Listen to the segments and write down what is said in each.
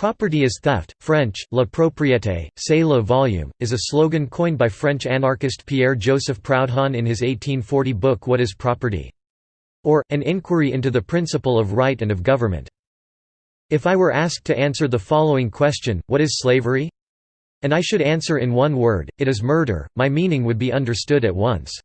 Property is theft, French, la propriété, c'est le volume, is a slogan coined by French anarchist Pierre-Joseph Proudhon in his 1840 book What is Property? or, An Inquiry into the Principle of Right and of Government. If I were asked to answer the following question, what is slavery? And I should answer in one word, it is murder, my meaning would be understood at once.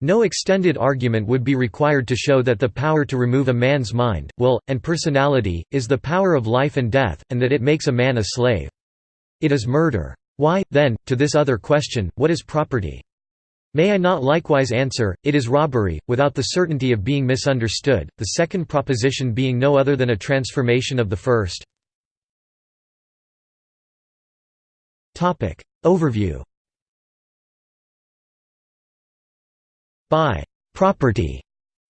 No extended argument would be required to show that the power to remove a man's mind, will, and personality, is the power of life and death, and that it makes a man a slave. It is murder. Why, then, to this other question, what is property? May I not likewise answer, it is robbery, without the certainty of being misunderstood, the second proposition being no other than a transformation of the first? Overview By «property»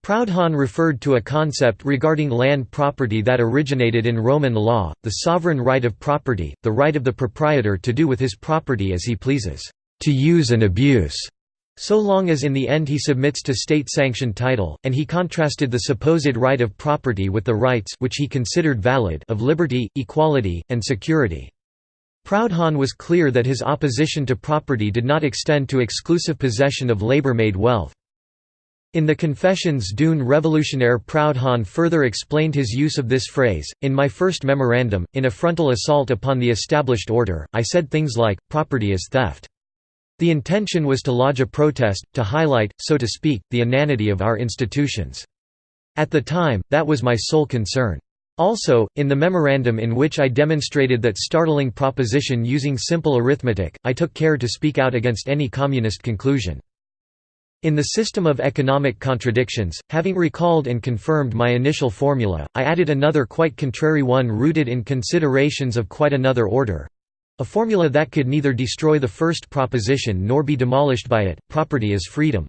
Proudhon referred to a concept regarding land property that originated in Roman law, the sovereign right of property, the right of the proprietor to do with his property as he pleases, to use and abuse, so long as in the end he submits to state-sanctioned title, and he contrasted the supposed right of property with the rights which he considered valid of liberty, equality, and security. Proudhon was clear that his opposition to property did not extend to exclusive possession of labor-made wealth. In the Confessions d'une révolutionnaire Proudhon further explained his use of this phrase, in my first memorandum, in a frontal assault upon the established order, I said things like, property is theft. The intention was to lodge a protest, to highlight, so to speak, the inanity of our institutions. At the time, that was my sole concern. Also, in the memorandum in which I demonstrated that startling proposition using simple arithmetic, I took care to speak out against any communist conclusion. In the system of economic contradictions, having recalled and confirmed my initial formula, I added another quite contrary one rooted in considerations of quite another order—a formula that could neither destroy the first proposition nor be demolished by it, property is freedom.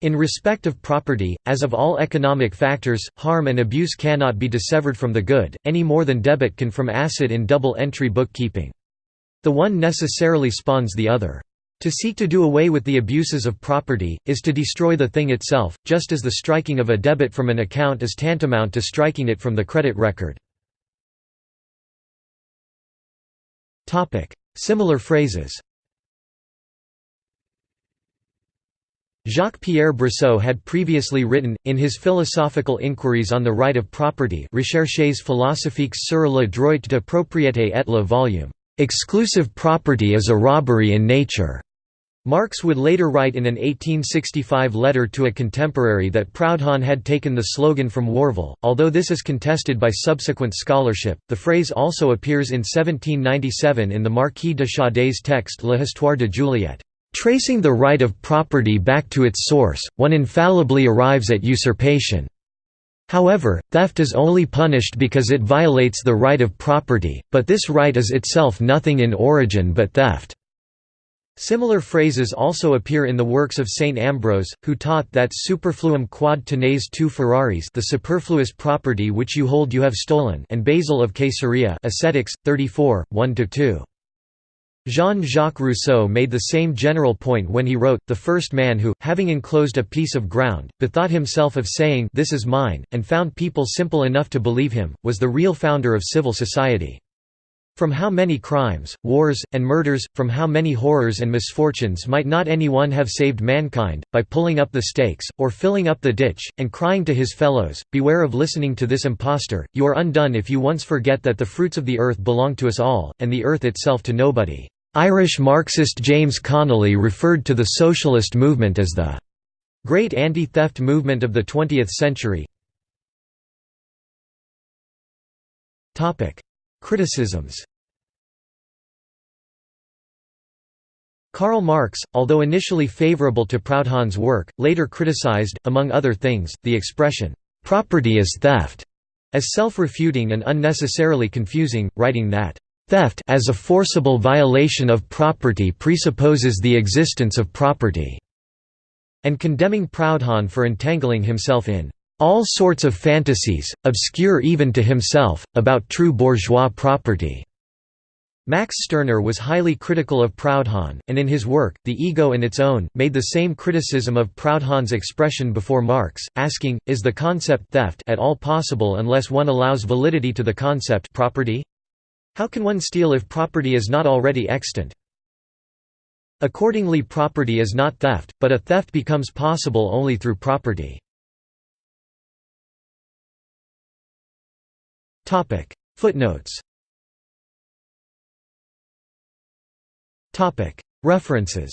In respect of property, as of all economic factors, harm and abuse cannot be dissevered from the good, any more than debit can from asset in double-entry bookkeeping. The one necessarily spawns the other. To seek to do away with the abuses of property, is to destroy the thing itself, just as the striking of a debit from an account is tantamount to striking it from the credit record. Similar phrases Jacques-Pierre Brissot had previously written, in his philosophical inquiries on the right of property Recherches philosophiques sur le droit de propriété et le volume, "...exclusive property is a robbery in nature." Marx would later write in an 1865 letter to a contemporary that Proudhon had taken the slogan from Warville, although this is contested by subsequent scholarship. The phrase also appears in 1797 in the Marquis de Sade's text L'Histoire de Juliette. Tracing the right of property back to its source, one infallibly arrives at usurpation. However, theft is only punished because it violates the right of property, but this right is itself nothing in origin but theft. Similar phrases also appear in the works of Saint Ambrose, who taught that superfluum quod tenes tu furaris the superfluous property which you hold you have stolen and Basil of Caesarea Ascetics, 34, 1–2. Jean-Jacques Rousseau made the same general point when he wrote, the first man who, having enclosed a piece of ground, bethought himself of saying this is mine, and found people simple enough to believe him, was the real founder of civil society. From how many crimes, wars, and murders, from how many horrors and misfortunes might not any one have saved mankind, by pulling up the stakes, or filling up the ditch, and crying to his fellows, Beware of listening to this impostor, you are undone if you once forget that the fruits of the earth belong to us all, and the earth itself to nobody." Irish Marxist James Connolly referred to the socialist movement as the great anti-theft movement of the 20th century. Criticisms. Karl Marx, although initially favorable to Proudhon's work, later criticized, among other things, the expression, "'property is theft' as self-refuting and unnecessarily confusing, writing that, "'theft as a forcible violation of property presupposes the existence of property' and condemning Proudhon for entangling himself in all sorts of fantasies, obscure even to himself, about true bourgeois property." Max Stirner was highly critical of Proudhon, and in his work, The Ego and Its Own, made the same criticism of Proudhon's expression before Marx, asking, is the concept theft at all possible unless one allows validity to the concept property? How can one steal if property is not already extant? Accordingly property is not theft, but a theft becomes possible only through property. Footnotes. References